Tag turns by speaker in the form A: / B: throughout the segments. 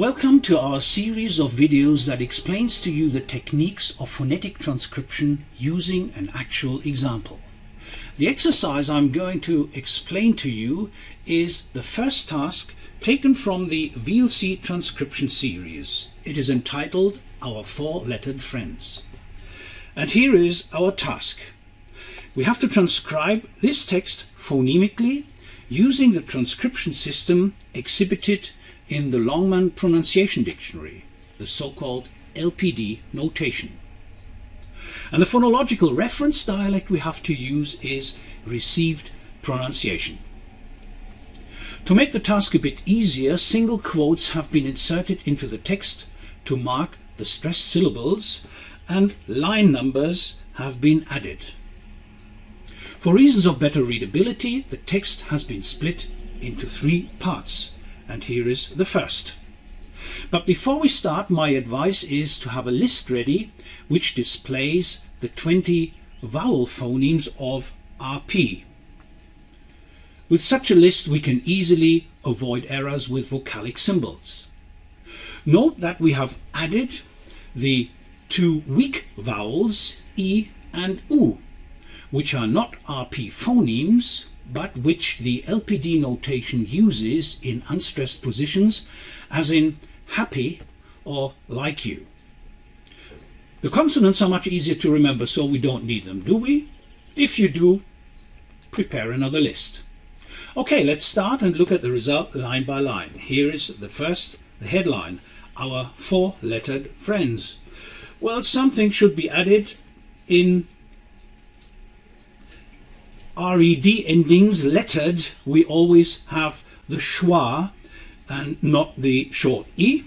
A: Welcome to our series of videos that explains to you the techniques of phonetic transcription using an actual example. The exercise I'm going to explain to you is the first task taken from the VLC transcription series. It is entitled Our Four-Lettered Friends. And here is our task. We have to transcribe this text phonemically using the transcription system exhibited in the Longman Pronunciation Dictionary, the so-called LPD notation. And the phonological reference dialect we have to use is received pronunciation. To make the task a bit easier, single quotes have been inserted into the text to mark the stressed syllables and line numbers have been added. For reasons of better readability, the text has been split into three parts and here is the first. But before we start, my advice is to have a list ready which displays the 20 vowel phonemes of RP. With such a list we can easily avoid errors with vocalic symbols. Note that we have added the two weak vowels E and U, which are not RP phonemes but which the LPD notation uses in unstressed positions as in happy or like you. The consonants are much easier to remember so we don't need them, do we? If you do, prepare another list. Okay, let's start and look at the result line by line. Here is the first, the headline, our four-lettered friends. Well, something should be added in red endings lettered, we always have the schwa and not the short e.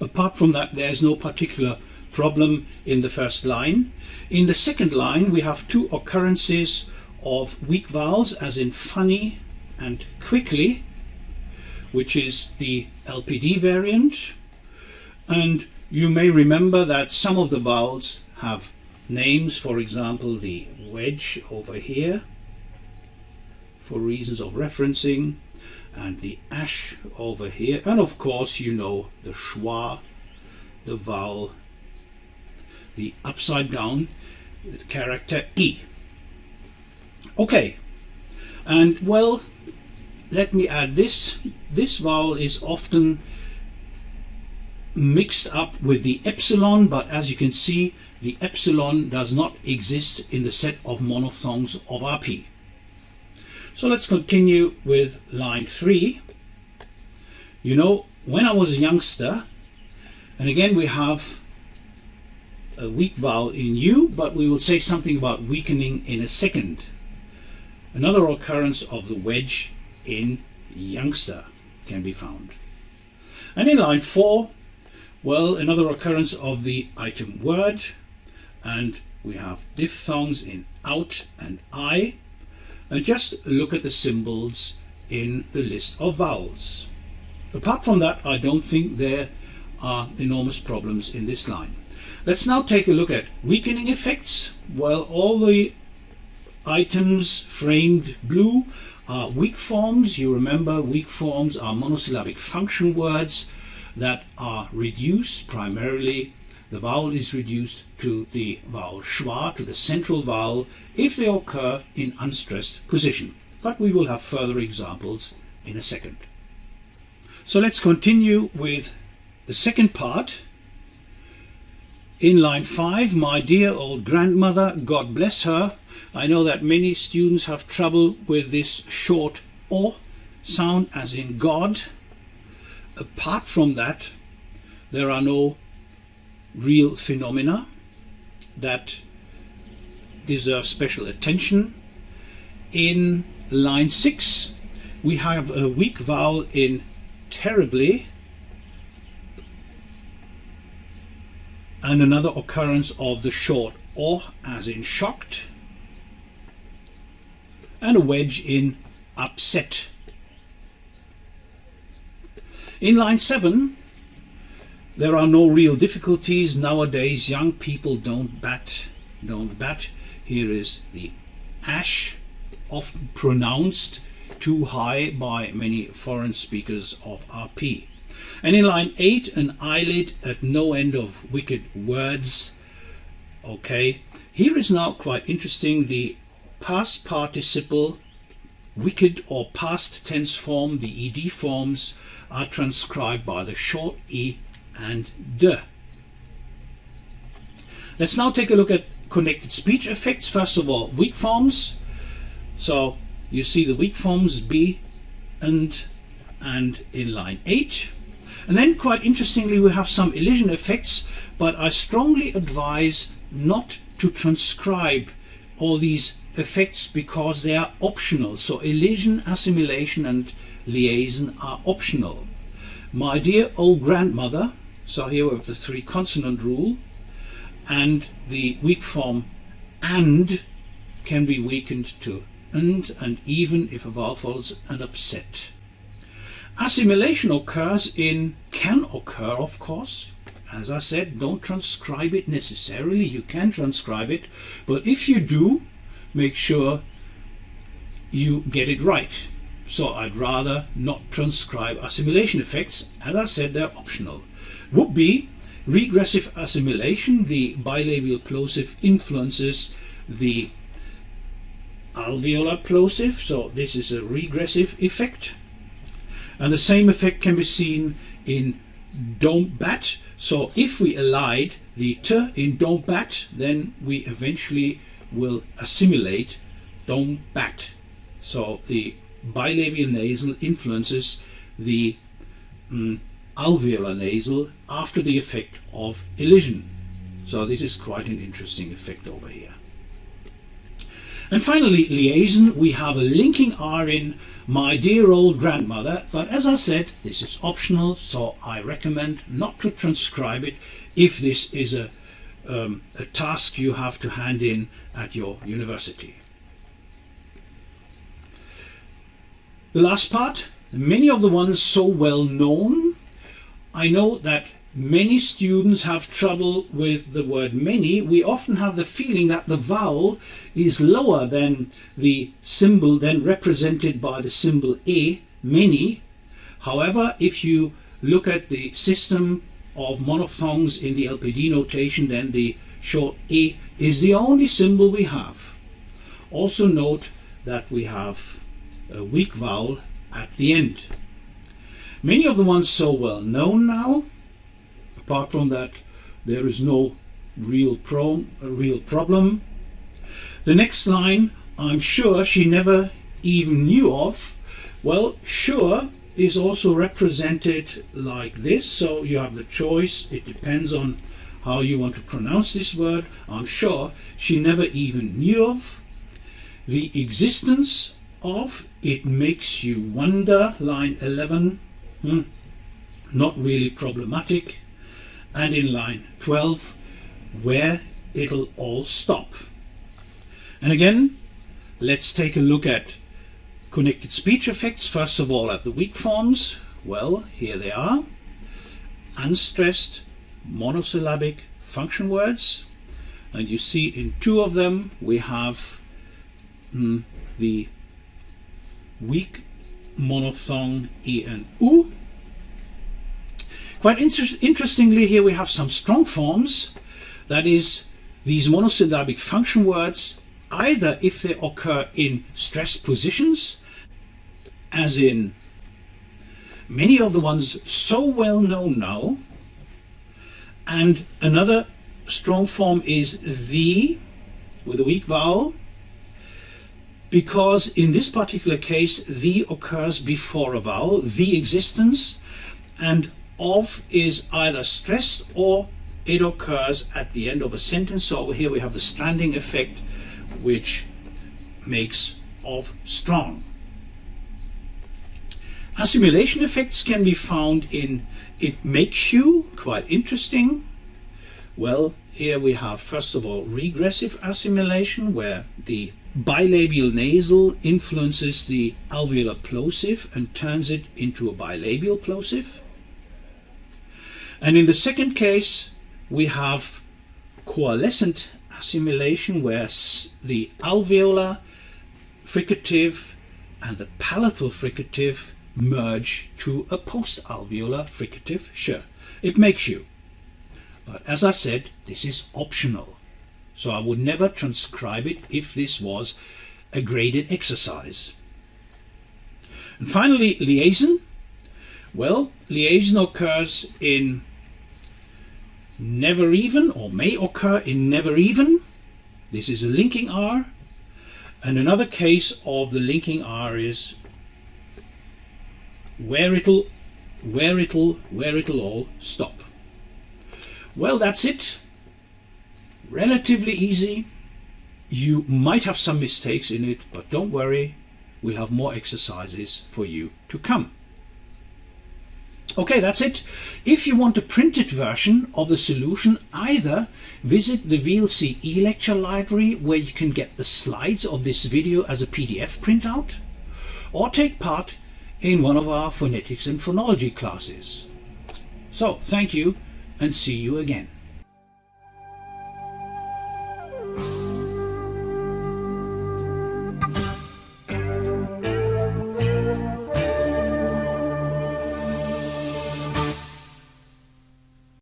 A: Apart from that, there's no particular problem in the first line. In the second line, we have two occurrences of weak vowels, as in funny and quickly, which is the LPD variant. And you may remember that some of the vowels have names, for example, the wedge over here for reasons of referencing and the ash over here and of course you know the schwa the vowel the upside down character E. Okay and well let me add this. This vowel is often mixed up with the epsilon but as you can see the epsilon does not exist in the set of monophthongs of RP. So let's continue with line 3. You know, when I was a youngster, and again we have a weak vowel in U, but we will say something about weakening in a second. Another occurrence of the wedge in youngster can be found. And in line 4, well, another occurrence of the item word, and we have diphthongs in out and I and just look at the symbols in the list of vowels. Apart from that I don't think there are enormous problems in this line. Let's now take a look at weakening effects. Well all the items framed blue are weak forms. You remember weak forms are monosyllabic function words that are reduced primarily the vowel is reduced to the vowel schwa, to the central vowel, if they occur in unstressed position. But we will have further examples in a second. So let's continue with the second part. In line 5, my dear old grandmother, God bless her. I know that many students have trouble with this short O sound as in God. Apart from that, there are no real phenomena that deserve special attention. In line 6 we have a weak vowel in terribly and another occurrence of the short or as in shocked and a wedge in upset. In line 7 there are no real difficulties nowadays. Young people don't bat, don't bat. Here is the ash, often pronounced too high by many foreign speakers of RP. And in line 8, an eyelid at no end of wicked words. Okay, here is now quite interesting the past participle, wicked or past tense form, the ed forms are transcribed by the short e and de. Let's now take a look at connected speech effects. First of all, weak forms. So you see the weak forms be and and in line 8. And then quite interestingly we have some elision effects but I strongly advise not to transcribe all these effects because they are optional. So elision, assimilation and liaison are optional. My dear old grandmother, so here we have the three consonant rule and the weak form and can be weakened to and and even if a vowel follows an upset. Assimilation occurs in, can occur of course, as I said, don't transcribe it necessarily, you can transcribe it, but if you do, make sure you get it right. So I'd rather not transcribe assimilation effects, as I said they're optional. Would be regressive assimilation, the bilabial plosive influences the alveolar plosive, so this is a regressive effect. And the same effect can be seen in don't bat. So if we elide the t in don't bat, then we eventually will assimilate don't bat. So the bilabial nasal influences the um, alveolar nasal after the effect of elision. So this is quite an interesting effect over here. And finally, liaison, we have a linking R in my dear old grandmother, but as I said, this is optional, so I recommend not to transcribe it if this is a, um, a task you have to hand in at your university. The last part, many of the ones so well known, I know that Many students have trouble with the word many. We often have the feeling that the vowel is lower than the symbol then represented by the symbol a, many. However, if you look at the system of monophthongs in the LPD notation, then the short a is the only symbol we have. Also note that we have a weak vowel at the end. Many of the ones so well known now Apart from that, there is no real, pro real problem. The next line, I'm sure she never even knew of. Well, sure is also represented like this. So you have the choice. It depends on how you want to pronounce this word. I'm sure she never even knew of. The existence of it makes you wonder, line 11, hmm, not really problematic and in line 12 where it'll all stop. And again, let's take a look at connected speech effects. First of all, at the weak forms. Well, here they are. Unstressed monosyllabic function words. And you see in two of them we have mm, the weak monophthong E and U Quite inter interestingly here we have some strong forms, that is these monosyllabic function words either if they occur in stressed positions, as in many of the ones so well known now, and another strong form is the with a weak vowel, because in this particular case the occurs before a vowel, the existence, and of is either stressed or it occurs at the end of a sentence. So over here we have the stranding effect, which makes of strong. Assimilation effects can be found in it makes you, quite interesting. Well, here we have first of all regressive assimilation where the bilabial nasal influences the alveolar plosive and turns it into a bilabial plosive. And in the second case, we have coalescent assimilation where the alveolar fricative and the palatal fricative merge to a post-alveolar fricative sh. It makes you. But as I said, this is optional. So I would never transcribe it if this was a graded exercise. And finally, liaison. Well, liaison occurs in never even or may occur in never even. This is a linking R. And another case of the linking R is where it'll where it'll where it'll all stop. Well, that's it. Relatively easy. You might have some mistakes in it, but don't worry, we'll have more exercises for you to come. Okay, that's it. If you want a printed version of the solution, either visit the VLC e-lecture library where you can get the slides of this video as a PDF printout, or take part in one of our phonetics and phonology classes. So, thank you and see you again.